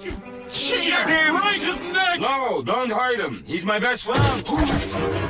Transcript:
You Cheater! Damn right his neck! No, don't hurt him. He's my best friend.